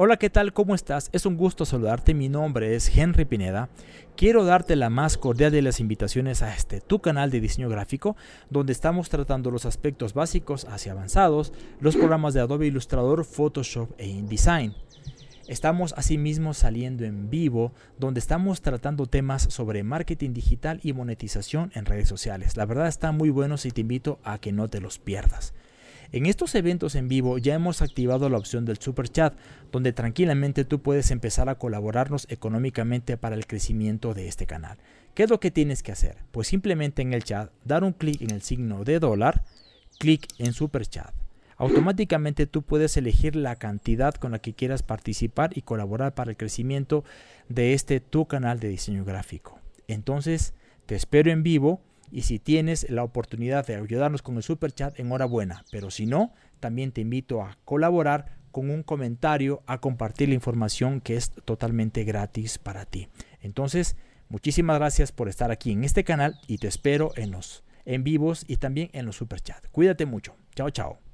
Hola, ¿qué tal? ¿Cómo estás? Es un gusto saludarte. Mi nombre es Henry Pineda. Quiero darte la más cordial de las invitaciones a este tu canal de diseño gráfico, donde estamos tratando los aspectos básicos hacia avanzados, los programas de Adobe Illustrator, Photoshop e InDesign. Estamos asimismo saliendo en vivo, donde estamos tratando temas sobre marketing digital y monetización en redes sociales. La verdad está muy bueno y te invito a que no te los pierdas. En estos eventos en vivo ya hemos activado la opción del Super Chat, donde tranquilamente tú puedes empezar a colaborarnos económicamente para el crecimiento de este canal. ¿Qué es lo que tienes que hacer? Pues simplemente en el chat dar un clic en el signo de dólar, clic en Super Chat. Automáticamente tú puedes elegir la cantidad con la que quieras participar y colaborar para el crecimiento de este tu canal de diseño gráfico. Entonces, te espero en vivo y si tienes la oportunidad de ayudarnos con el super chat, enhorabuena. Pero si no, también te invito a colaborar con un comentario, a compartir la información que es totalmente gratis para ti. Entonces, muchísimas gracias por estar aquí en este canal y te espero en los en vivos y también en los super chat. Cuídate mucho. Chao, chao.